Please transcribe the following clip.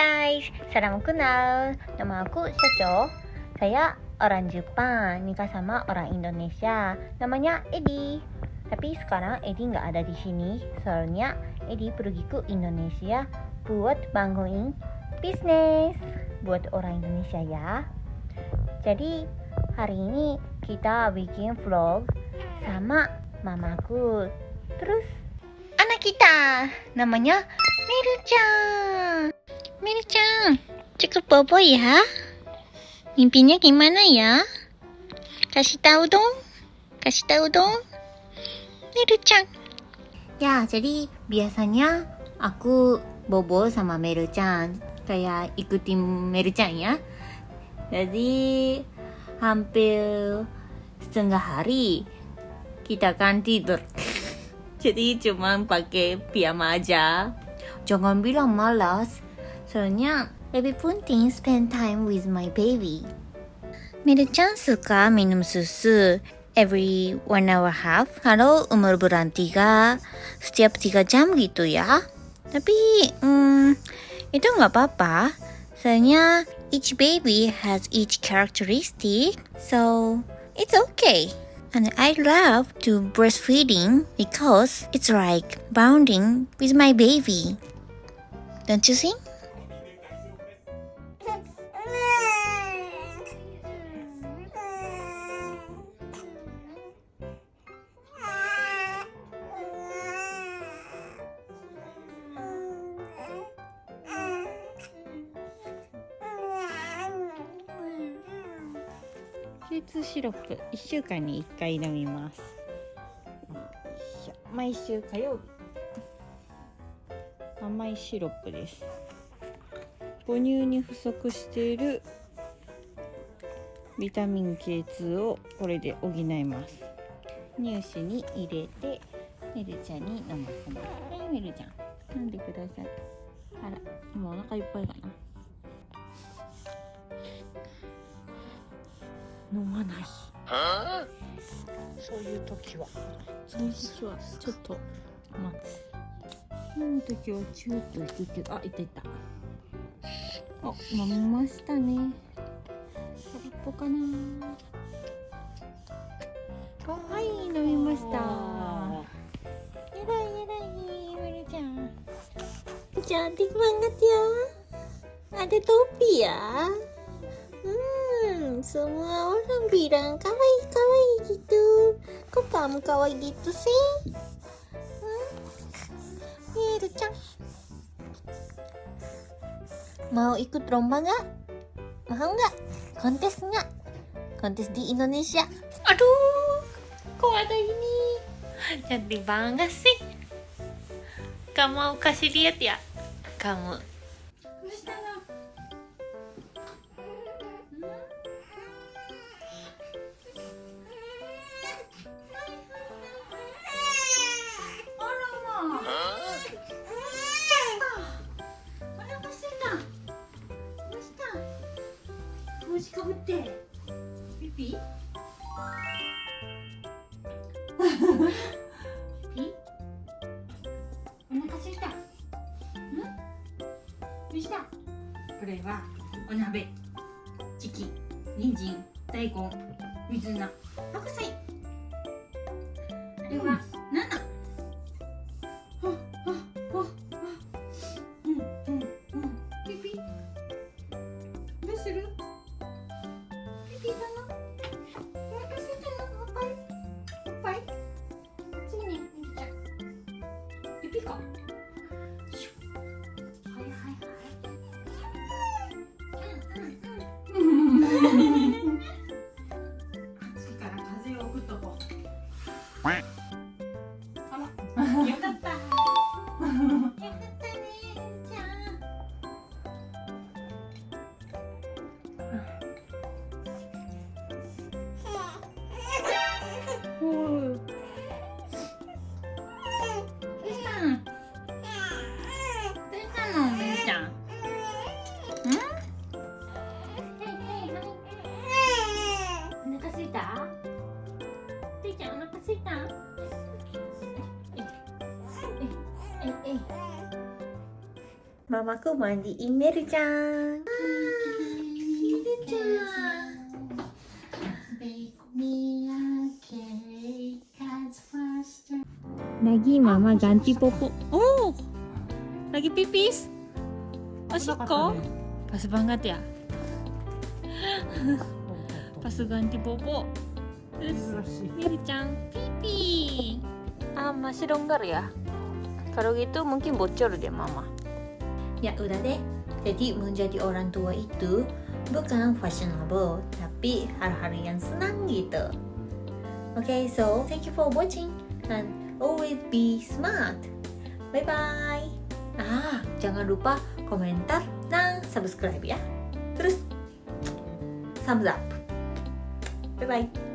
guys, salam kenal. Nama aku Caco. Saya orang Jepang, nikah sama orang Indonesia. Namanya Edi. Tapi sekarang Edi nggak ada di sini, soalnya Edi pergi ke Indonesia buat bangun bisnis buat orang Indonesia ya. Jadi hari ini kita bikin vlog sama mamaku. Terus anak kita namanya Miru-chan. Miru-chan, cukup bobo ya. Mimpinya gimana ya? Kasih tahu dong. Kasih tahu dong. Miru-chan. Ya, jadi biasanya aku bobo sama Meru-chan. Kayak ikutin Meru-chan ya. Jadi hampir setengah hari kita kan tidur. Jadi cuma pakai piyama aja. Jangan bilang malas. Soalnya lebih penting spend time with my baby. Miru-chan suka minum susu every one hour half. Kalau umur bulan tiga, setiap tiga jam gitu ya. Tapi hmm, itu nggak apa-apa. Soalnya each baby has each characteristic, so it's okay. And I love to breastfeeding because it's like bonding with my baby. Don't you think? Q2 シロップ。1週間に1回飲みます。毎週火曜日。甘いシロップです。母乳に不足しているビタミン K2 をこれで補います。乳歯に入れてメルちゃんに飲ませます。はいメルちゃん。飲んでください。あら今お腹いっぱいかな飲まない。そういう時は。その時はちょっと待つ。飲む時はチューッと引くけど。あいたいた。あ飲みましたね。空っぽかな。はい飲みました。やだいやだいメルちゃん。Cantik banget ya. Ada topi ya. Semua orang bilang kawaii kawaii gitu. Kok kamu kawaii gitu sih? Hmm? Miru-chan. Mau ikut lomba nggak? Mau nggak? Kontes nggak? Kontes di Indonesia. Aduh, kok ada ini? Cantik banget sih. Kamu mau kasih lihat ya? Kamu 帽子かぶって。ピピ？ピお腹すいた。ん？どうした？これはお鍋。チキ人参大根水菜 Quack. Mamaku mandiin Mary-chan. Lagi mama ganti popo. Oh, lagi pipis. Oshiko? Pas banget ya. Pas ganti popo. Terus Miri-chan pipi. Ah, masih longgar ya? Kalau gitu mungkin bocor deh mama. Ya udah deh. Jadi menjadi orang tua itu bukan fashionable, tapi hal-hal yang senang gitu. Okay, so thank you for watching and always be smart. Bye bye. Ah, jangan lupa komentar dan subscribe ya. Terus thumbs up. Bye bye.